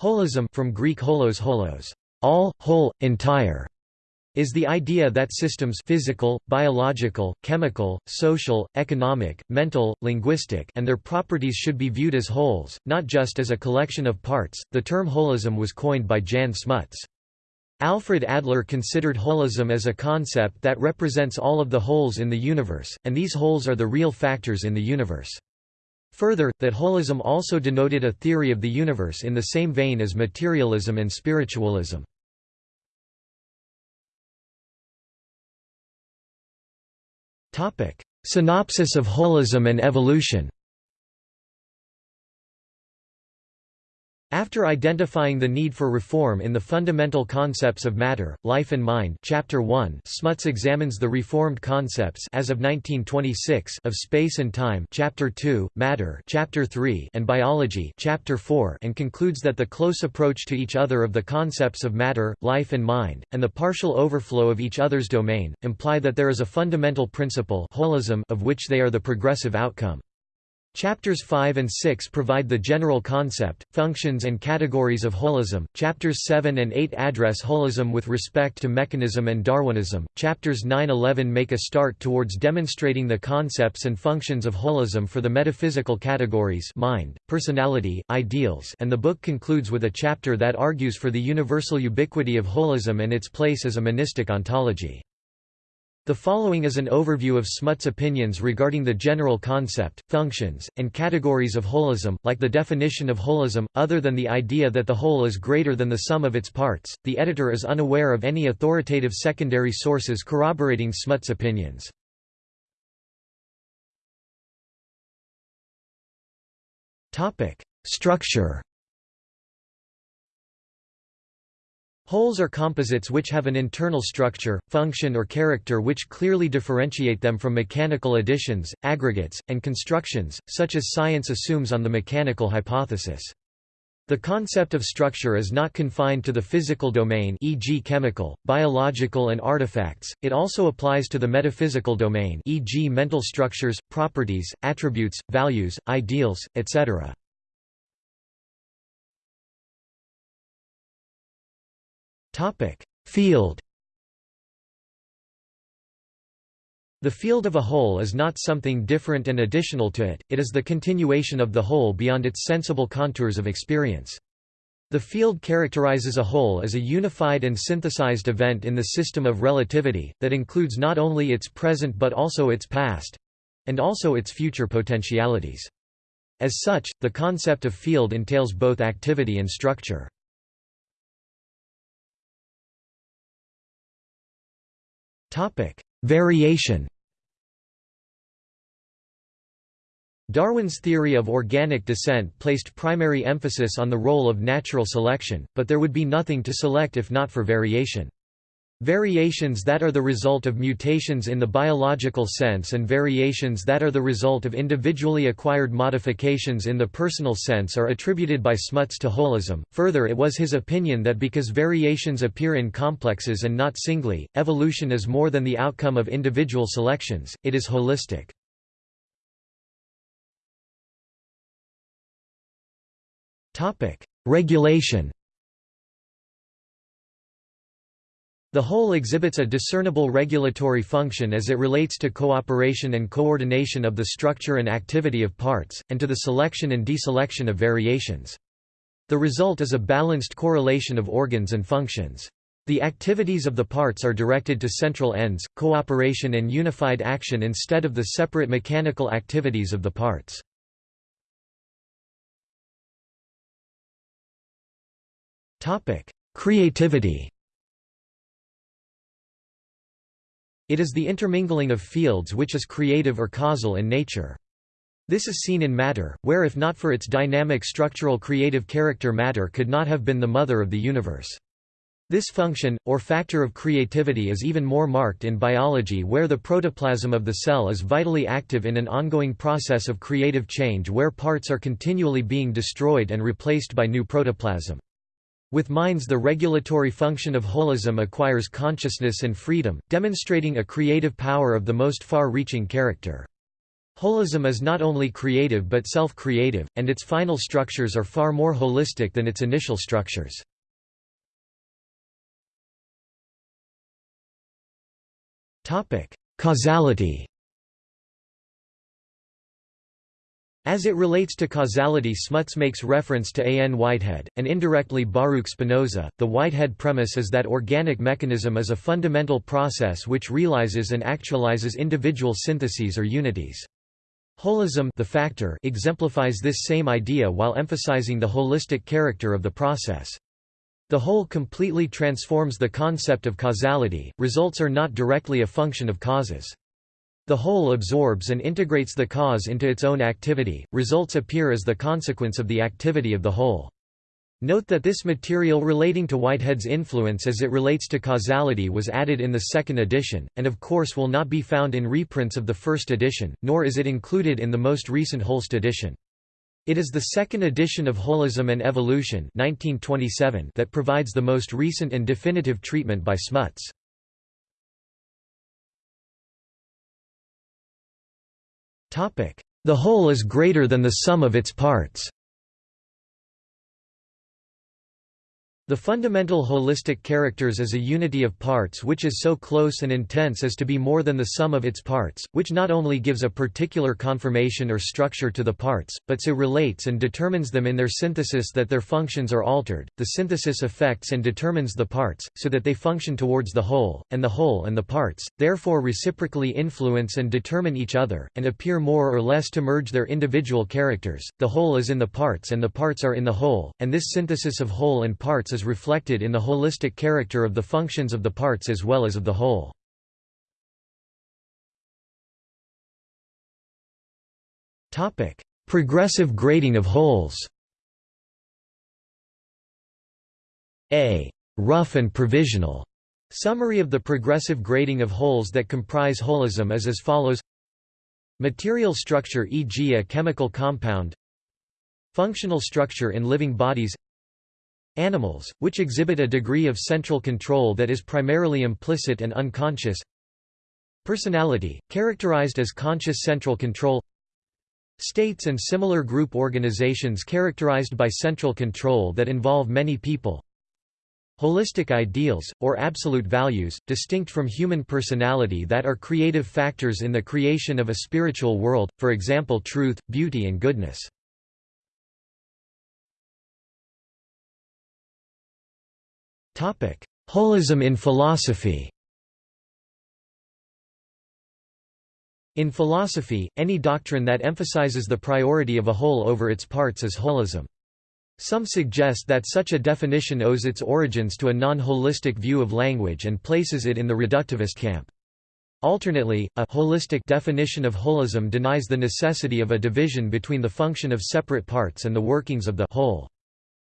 Holism from Greek holos holos, all, whole, entire, is the idea that systems physical, biological, chemical, social, economic, mental, linguistic and their properties should be viewed as wholes, not just as a collection of parts. The term holism was coined by Jan Smuts. Alfred Adler considered holism as a concept that represents all of the wholes in the universe, and these wholes are the real factors in the universe. Further, that holism also denoted a theory of the universe in the same vein as materialism and spiritualism. Synopsis of holism and evolution After identifying the need for reform in the fundamental concepts of matter, life and mind Chapter 1 Smuts examines the reformed concepts as of 1926 of space and time Chapter 2, Matter Chapter 3 and Biology Chapter 4 and concludes that the close approach to each other of the concepts of matter, life and mind, and the partial overflow of each other's domain, imply that there is a fundamental principle holism of which they are the progressive outcome. Chapters 5 and 6 provide the general concept, functions and categories of holism. Chapters 7 and 8 address holism with respect to mechanism and Darwinism. Chapters 9-11 make a start towards demonstrating the concepts and functions of holism for the metaphysical categories mind, personality, ideals and the book concludes with a chapter that argues for the universal ubiquity of holism and its place as a monistic ontology. The following is an overview of Smuts' opinions regarding the general concept, functions, and categories of holism. Like the definition of holism, other than the idea that the whole is greater than the sum of its parts, the editor is unaware of any authoritative secondary sources corroborating Smuts' opinions. Structure Wholes are composites which have an internal structure, function or character which clearly differentiate them from mechanical additions, aggregates, and constructions, such as science assumes on the mechanical hypothesis. The concept of structure is not confined to the physical domain e.g. chemical, biological and artifacts, it also applies to the metaphysical domain e.g. mental structures, properties, attributes, values, ideals, etc. Field. The field of a whole is not something different and additional to it, it is the continuation of the whole beyond its sensible contours of experience. The field characterizes a whole as a unified and synthesized event in the system of relativity, that includes not only its present but also its past—and also its future potentialities. As such, the concept of field entails both activity and structure. Topic: Variation. Darwin's theory of organic descent placed primary emphasis on the role of natural selection, but there would be nothing to select if not for variation. Variations that are the result of mutations in the biological sense and variations that are the result of individually acquired modifications in the personal sense are attributed by Smuts to holism. Further, it was his opinion that because variations appear in complexes and not singly, evolution is more than the outcome of individual selections, it is holistic. Regulation The whole exhibits a discernible regulatory function as it relates to cooperation and coordination of the structure and activity of parts, and to the selection and deselection of variations. The result is a balanced correlation of organs and functions. The activities of the parts are directed to central ends, cooperation and unified action instead of the separate mechanical activities of the parts. Creativity It is the intermingling of fields which is creative or causal in nature. This is seen in matter, where if not for its dynamic structural creative character matter could not have been the mother of the universe. This function, or factor of creativity is even more marked in biology where the protoplasm of the cell is vitally active in an ongoing process of creative change where parts are continually being destroyed and replaced by new protoplasm. With minds the regulatory function of holism acquires consciousness and freedom, demonstrating a creative power of the most far-reaching character. Holism is not only creative but self-creative, and its final structures are far more holistic than its initial structures. Causality As it relates to causality Smuts makes reference to A. N. Whitehead, and indirectly Baruch Spinoza. The Whitehead premise is that organic mechanism is a fundamental process which realizes and actualizes individual syntheses or unities. Holism the factor exemplifies this same idea while emphasizing the holistic character of the process. The whole completely transforms the concept of causality, results are not directly a function of causes. The whole absorbs and integrates the cause into its own activity, results appear as the consequence of the activity of the whole. Note that this material relating to Whitehead's influence as it relates to causality was added in the second edition, and of course will not be found in reprints of the first edition, nor is it included in the most recent Holst edition. It is the second edition of Holism and Evolution 1927 that provides the most recent and definitive treatment by Smuts. The whole is greater than the sum of its parts. The fundamental holistic characters is a unity of parts which is so close and intense as to be more than the sum of its parts, which not only gives a particular conformation or structure to the parts, but so relates and determines them in their synthesis that their functions are altered. The synthesis affects and determines the parts, so that they function towards the whole, and the whole and the parts, therefore reciprocally influence and determine each other, and appear more or less to merge their individual characters. The whole is in the parts and the parts are in the whole, and this synthesis of whole and parts is is reflected in the holistic character of the functions of the parts as well as of the whole. Progressive grading of wholes A. Rough and provisional Summary of the progressive grading of wholes that comprise holism is as follows Material structure e.g. a chemical compound Functional structure in living bodies Animals, which exhibit a degree of central control that is primarily implicit and unconscious. Personality, characterized as conscious central control. States and similar group organizations characterized by central control that involve many people. Holistic ideals, or absolute values, distinct from human personality that are creative factors in the creation of a spiritual world, for example truth, beauty and goodness. Holism in philosophy In philosophy, any doctrine that emphasizes the priority of a whole over its parts is holism. Some suggest that such a definition owes its origins to a non-holistic view of language and places it in the reductivist camp. Alternately, a holistic definition of holism denies the necessity of a division between the function of separate parts and the workings of the whole.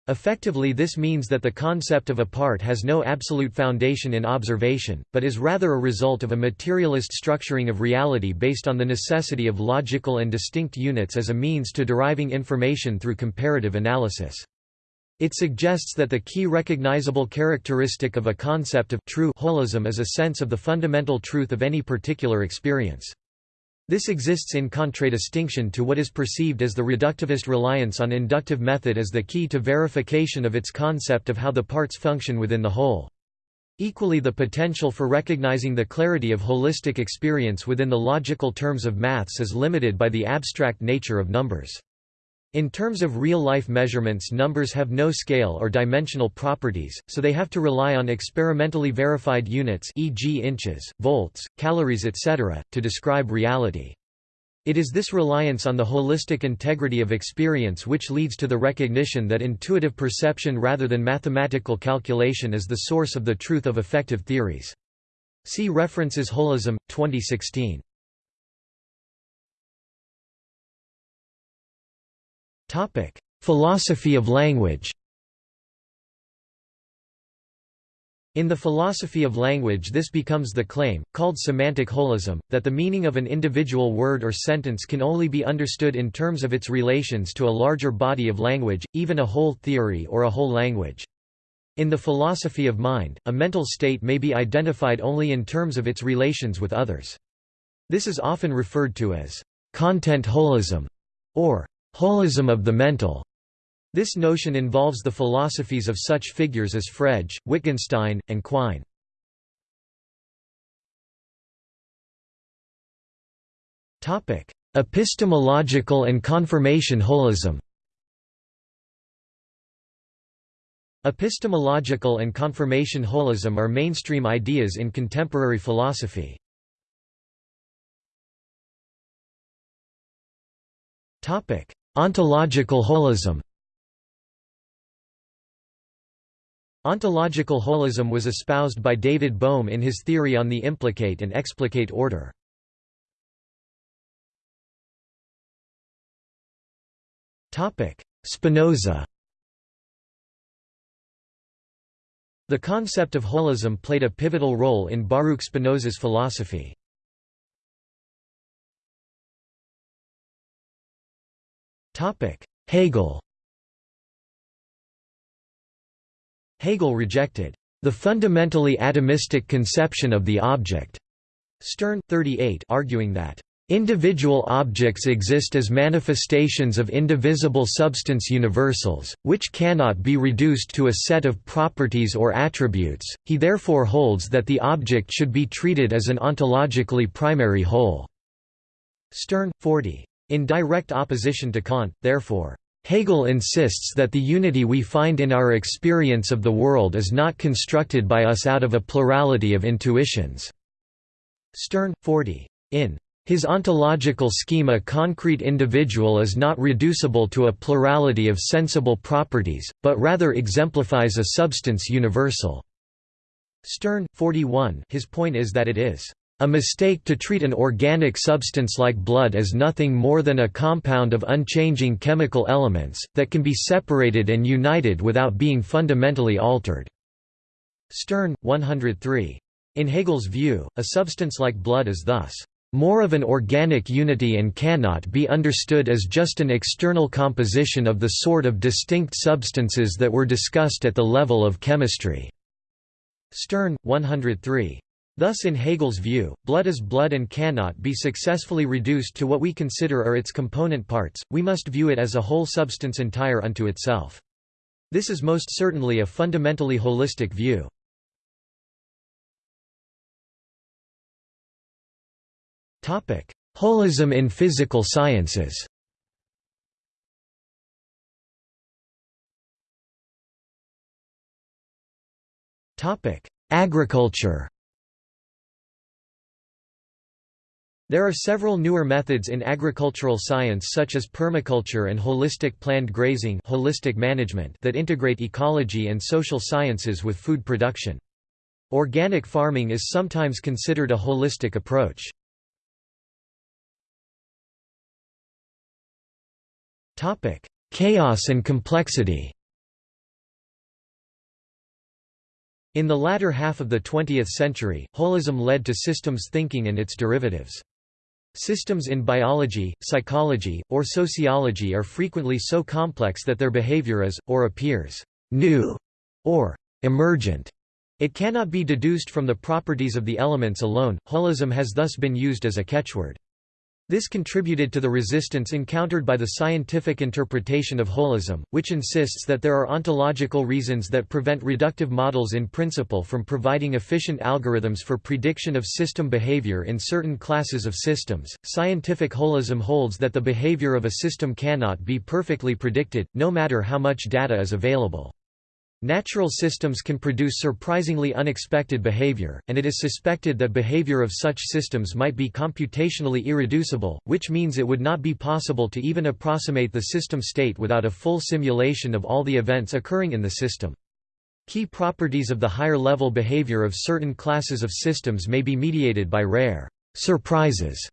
Effectively this means that the concept of a part has no absolute foundation in observation, but is rather a result of a materialist structuring of reality based on the necessity of logical and distinct units as a means to deriving information through comparative analysis. It suggests that the key recognizable characteristic of a concept of true holism is a sense of the fundamental truth of any particular experience. This exists in contradistinction to what is perceived as the reductivist reliance on inductive method as the key to verification of its concept of how the parts function within the whole. Equally the potential for recognizing the clarity of holistic experience within the logical terms of maths is limited by the abstract nature of numbers. In terms of real-life measurements numbers have no scale or dimensional properties, so they have to rely on experimentally verified units e.g. inches, volts, calories etc., to describe reality. It is this reliance on the holistic integrity of experience which leads to the recognition that intuitive perception rather than mathematical calculation is the source of the truth of effective theories. See references Holism, 2016. Topic: Philosophy of language. In the philosophy of language this becomes the claim, called semantic holism, that the meaning of an individual word or sentence can only be understood in terms of its relations to a larger body of language, even a whole theory or a whole language. In the philosophy of mind, a mental state may be identified only in terms of its relations with others. This is often referred to as content holism, or holism of the mental. This notion involves the philosophies of such figures as Frege, Wittgenstein, and Quine. Epistemological and confirmation holism Epistemological and confirmation holism are mainstream ideas in contemporary philosophy. Ontological holism Ontological holism was espoused by David Bohm in his theory on the implicate and explicate order. Spinoza The concept of holism played a pivotal role in Baruch Spinoza's philosophy. Hegel Hegel rejected the fundamentally atomistic conception of the object, Stern, 38 arguing that Individual objects exist as manifestations of indivisible substance universals, which cannot be reduced to a set of properties or attributes, he therefore holds that the object should be treated as an ontologically primary whole. Stern, 40. In direct opposition to Kant, therefore, Hegel insists that the unity we find in our experience of the world is not constructed by us out of a plurality of intuitions. Stern, 40. In his ontological scheme a concrete individual is not reducible to a plurality of sensible properties, but rather exemplifies a substance universal. Stern, 41 his point is that it is a mistake to treat an organic substance like blood as nothing more than a compound of unchanging chemical elements, that can be separated and united without being fundamentally altered." Stern, 103. In Hegel's view, a substance like blood is thus more of an organic unity and cannot be understood as just an external composition of the sort of distinct substances that were discussed at the level of chemistry." Stern, 103. Thus in Hegel's view, blood is blood and cannot be successfully reduced to what we consider are its component parts, we must view it as a whole substance entire unto itself. This is most certainly a fundamentally holistic view. Holism in physical sciences Agriculture There are several newer methods in agricultural science such as permaculture and holistic planned grazing holistic management that integrate ecology and social sciences with food production. Organic farming is sometimes considered a holistic approach. Chaos and complexity In the latter half of the 20th century, holism led to systems thinking and its derivatives. Systems in biology, psychology, or sociology are frequently so complex that their behavior is, or appears, new, or emergent. It cannot be deduced from the properties of the elements alone. Holism has thus been used as a catchword. This contributed to the resistance encountered by the scientific interpretation of holism, which insists that there are ontological reasons that prevent reductive models in principle from providing efficient algorithms for prediction of system behavior in certain classes of systems. Scientific holism holds that the behavior of a system cannot be perfectly predicted, no matter how much data is available. Natural systems can produce surprisingly unexpected behavior, and it is suspected that behavior of such systems might be computationally irreducible, which means it would not be possible to even approximate the system state without a full simulation of all the events occurring in the system. Key properties of the higher-level behavior of certain classes of systems may be mediated by rare surprises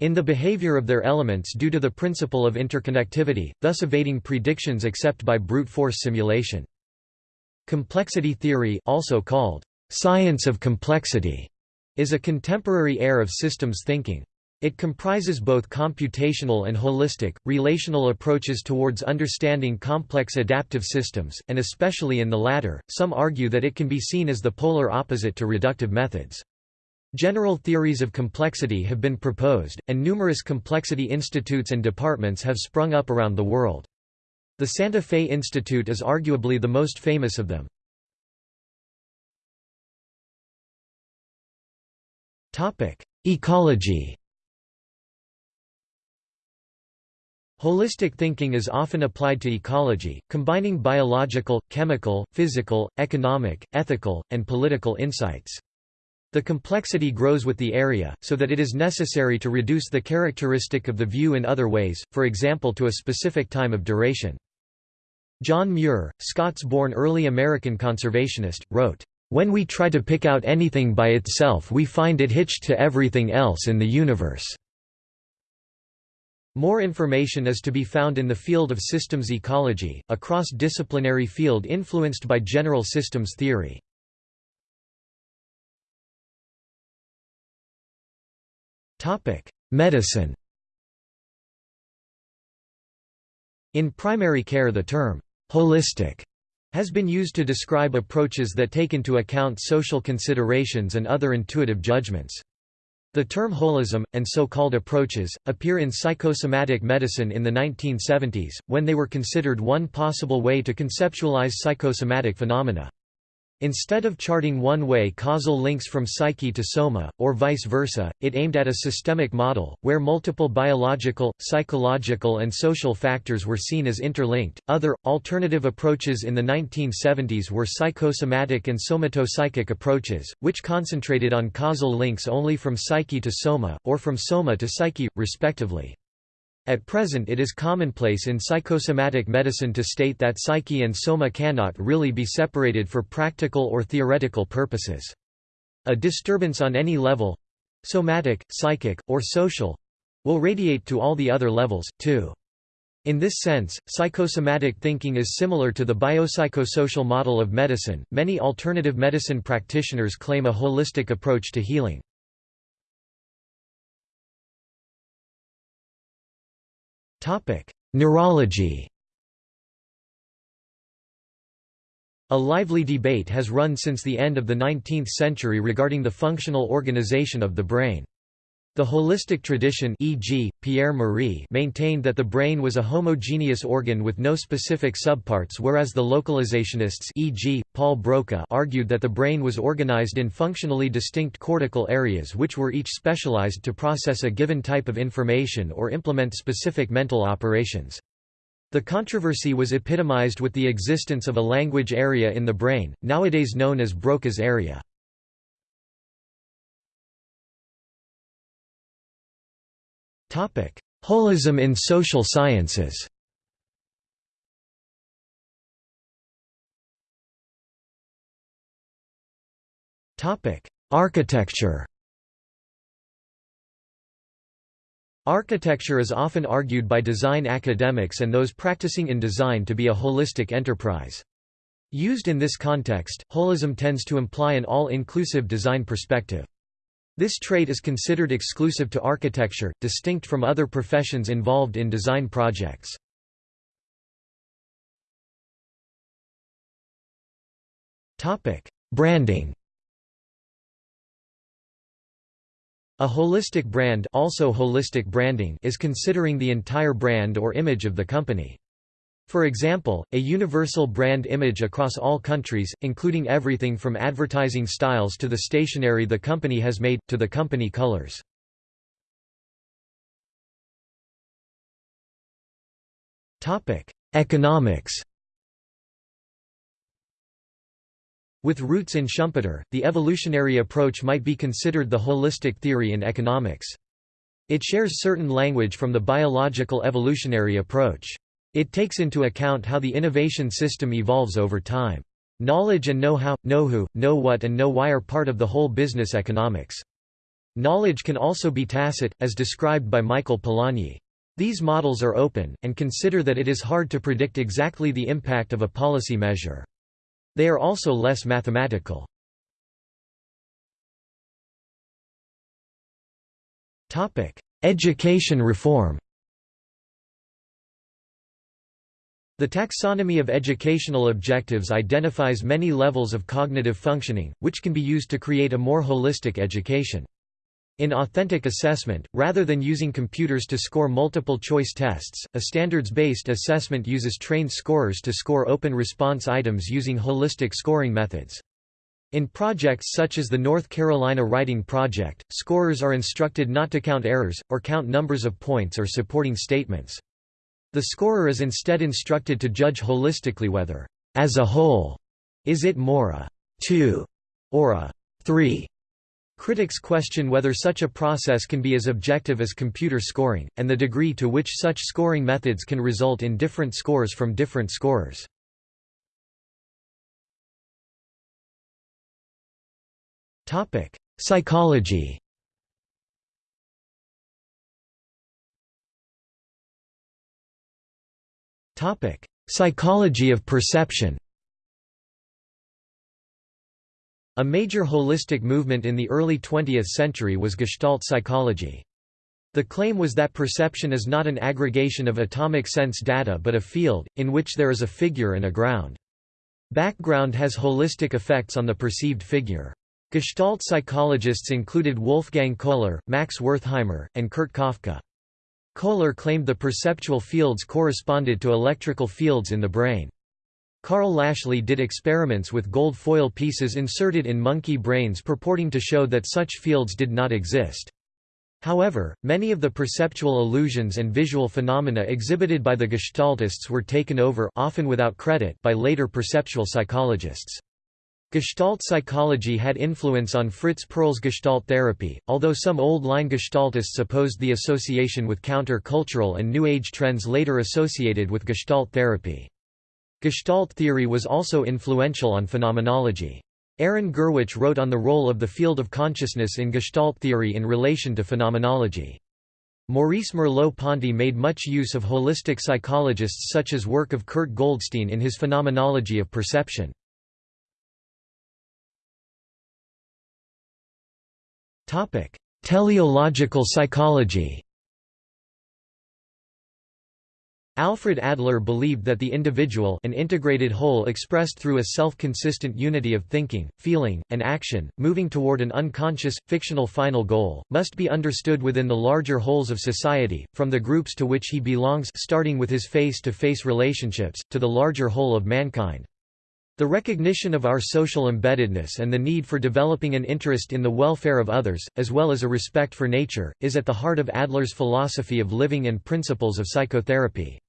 in the behavior of their elements due to the principle of interconnectivity, thus evading predictions except by brute force simulation. Complexity theory also called science of complexity is a contemporary era of systems thinking. It comprises both computational and holistic, relational approaches towards understanding complex adaptive systems, and especially in the latter, some argue that it can be seen as the polar opposite to reductive methods. General theories of complexity have been proposed, and numerous complexity institutes and departments have sprung up around the world. The Santa Fe Institute is arguably the most famous of them. Ecology Holistic thinking is often applied to ecology, combining biological, chemical, physical, economic, ethical, and political insights. The complexity grows with the area, so that it is necessary to reduce the characteristic of the view in other ways, for example to a specific time of duration. John Muir, Scots-born early American conservationist, wrote, "...when we try to pick out anything by itself we find it hitched to everything else in the universe." More information is to be found in the field of systems ecology, a cross-disciplinary field influenced by general systems theory. Medicine In primary care the term, holistic, has been used to describe approaches that take into account social considerations and other intuitive judgments. The term holism, and so-called approaches, appear in psychosomatic medicine in the 1970s, when they were considered one possible way to conceptualize psychosomatic phenomena. Instead of charting one-way causal links from psyche to soma, or vice versa, it aimed at a systemic model, where multiple biological, psychological and social factors were seen as interlinked. Other, alternative approaches in the 1970s were psychosomatic and somatopsychic approaches, which concentrated on causal links only from psyche to soma, or from soma to psyche, respectively. At present it is commonplace in psychosomatic medicine to state that psyche and soma cannot really be separated for practical or theoretical purposes. A disturbance on any level—somatic, psychic, or social—will radiate to all the other levels, too. In this sense, psychosomatic thinking is similar to the biopsychosocial model of medicine. Many alternative medicine practitioners claim a holistic approach to healing. Topic: Neurology. A lively debate has run since the end of the 19th century regarding the functional organization of the brain. The holistic tradition e.g., Pierre Marie maintained that the brain was a homogeneous organ with no specific subparts whereas the localizationists e.g., Paul Broca argued that the brain was organized in functionally distinct cortical areas which were each specialized to process a given type of information or implement specific mental operations. The controversy was epitomized with the existence of a language area in the brain, nowadays known as Broca's area. Holism in social sciences Architecture Architecture is often argued by design academics and those practicing in design to be a holistic enterprise. Used in this context, holism tends to imply an all-inclusive design perspective. This trait is considered exclusive to architecture, distinct from other professions involved in design projects. Branding A holistic brand also holistic branding is considering the entire brand or image of the company. For example, a universal brand image across all countries, including everything from advertising styles to the stationery the company has made, to the company colors. Economics With roots in Schumpeter, the evolutionary approach might be considered the holistic theory in economics. It shares certain language from the biological evolutionary approach. It takes into account how the innovation system evolves over time. Knowledge and know-how, know-who, know-what and know-why are part of the whole business economics. Knowledge can also be tacit, as described by Michael Polanyi. These models are open, and consider that it is hard to predict exactly the impact of a policy measure. They are also less mathematical. Education reform The taxonomy of educational objectives identifies many levels of cognitive functioning, which can be used to create a more holistic education. In authentic assessment, rather than using computers to score multiple-choice tests, a standards-based assessment uses trained scorers to score open response items using holistic scoring methods. In projects such as the North Carolina Writing Project, scorers are instructed not to count errors, or count numbers of points or supporting statements. The scorer is instead instructed to judge holistically whether, as a whole, is it more a 2 or a 3. Critics question whether such a process can be as objective as computer scoring, and the degree to which such scoring methods can result in different scores from different scorers. Psychology Psychology of perception A major holistic movement in the early 20th century was Gestalt psychology. The claim was that perception is not an aggregation of atomic sense data but a field, in which there is a figure and a ground. Background has holistic effects on the perceived figure. Gestalt psychologists included Wolfgang Kohler, Max Wertheimer, and Kurt Koffka. Kohler claimed the perceptual fields corresponded to electrical fields in the brain. Karl Lashley did experiments with gold foil pieces inserted in monkey brains purporting to show that such fields did not exist. However, many of the perceptual illusions and visual phenomena exhibited by the Gestaltists were taken over often without credit by later perceptual psychologists. Gestalt psychology had influence on Fritz Perls' Gestalt therapy, although some old-line Gestaltists opposed the association with counter-cultural and New Age trends later associated with Gestalt therapy. Gestalt theory was also influential on phenomenology. Aron Gurwitsch wrote on the role of the field of consciousness in Gestalt theory in relation to phenomenology. Maurice Merleau-Ponty made much use of holistic psychologists such as work of Kurt Goldstein in his Phenomenology of Perception. Teleological psychology Alfred Adler believed that the individual an integrated whole expressed through a self-consistent unity of thinking, feeling, and action, moving toward an unconscious, fictional final goal, must be understood within the larger wholes of society, from the groups to which he belongs starting with his face-to-face -face relationships, to the larger whole of mankind. The recognition of our social embeddedness and the need for developing an interest in the welfare of others, as well as a respect for nature, is at the heart of Adler's philosophy of living and principles of psychotherapy.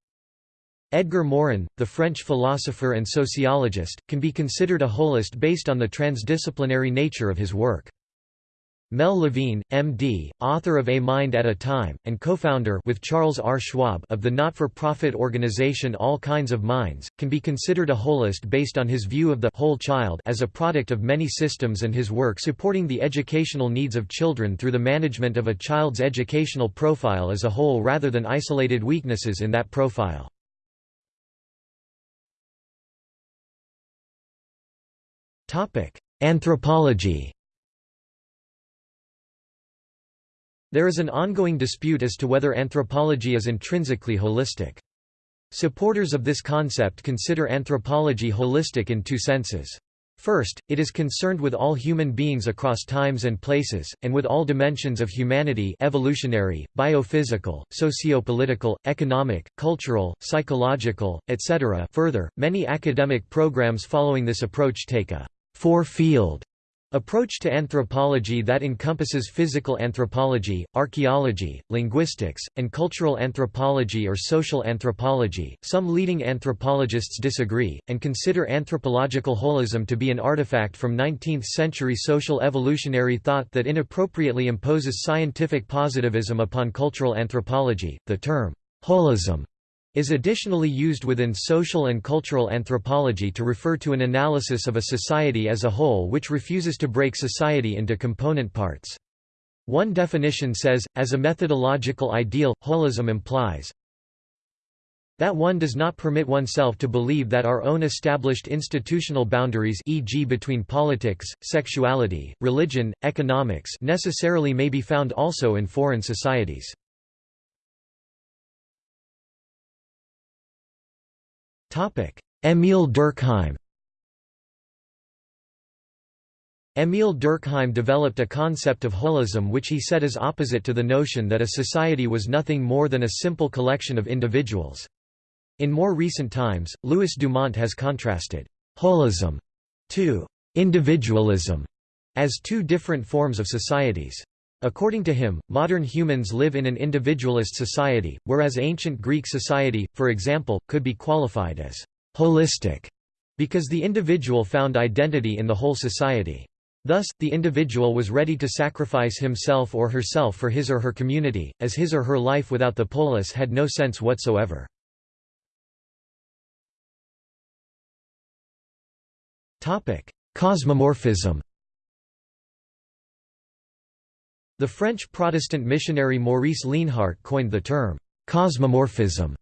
Edgar Morin, the French philosopher and sociologist, can be considered a holist based on the transdisciplinary nature of his work. Mel Levine, M.D., author of A Mind at a Time, and co-founder with Charles R. Schwab of the not-for-profit organization All Kinds of Minds, can be considered a holist based on his view of the whole child as a product of many systems and his work supporting the educational needs of children through the management of a child's educational profile as a whole rather than isolated weaknesses in that profile. Anthropology There is an ongoing dispute as to whether anthropology is intrinsically holistic. Supporters of this concept consider anthropology holistic in two senses. First, it is concerned with all human beings across times and places, and with all dimensions of humanity evolutionary, biophysical, socio-political, economic, cultural, psychological, etc. Further, many academic programs following this approach take a four-field Approach to anthropology that encompasses physical anthropology, archaeology, linguistics, and cultural anthropology or social anthropology. Some leading anthropologists disagree, and consider anthropological holism to be an artifact from 19th century social evolutionary thought that inappropriately imposes scientific positivism upon cultural anthropology. The term holism is additionally used within social and cultural anthropology to refer to an analysis of a society as a whole which refuses to break society into component parts. One definition says, as a methodological ideal, holism implies that one does not permit oneself to believe that our own established institutional boundaries e.g. between politics, sexuality, religion, economics necessarily may be found also in foreign societies. Émile Durkheim Émile Durkheim developed a concept of holism which he said is opposite to the notion that a society was nothing more than a simple collection of individuals. In more recent times, Louis Dumont has contrasted holism to individualism as two different forms of societies. According to him, modern humans live in an individualist society, whereas ancient Greek society, for example, could be qualified as holistic because the individual found identity in the whole society. Thus, the individual was ready to sacrifice himself or herself for his or her community, as his or her life without the polis had no sense whatsoever. Cosmomorphism The French Protestant missionary Maurice Leenhardt coined the term, cosmomorphism,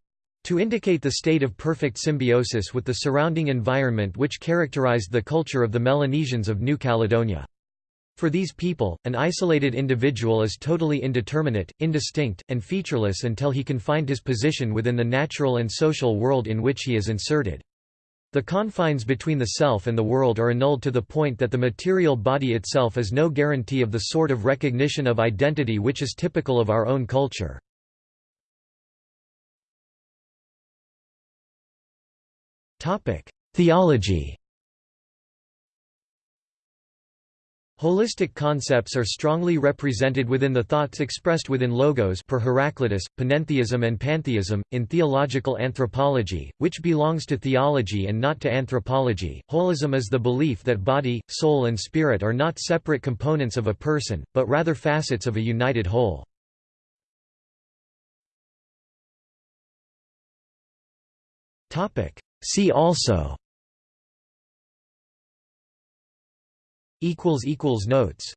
to indicate the state of perfect symbiosis with the surrounding environment which characterized the culture of the Melanesians of New Caledonia. For these people, an isolated individual is totally indeterminate, indistinct, and featureless until he can find his position within the natural and social world in which he is inserted. The confines between the self and the world are annulled to the point that the material body itself is no guarantee of the sort of recognition of identity which is typical of our own culture. Theology Holistic concepts are strongly represented within the thoughts expressed within logos per Heraclitus, panentheism and pantheism, in theological anthropology, which belongs to theology and not to anthropology. Holism is the belief that body, soul and spirit are not separate components of a person, but rather facets of a united whole. See also Notes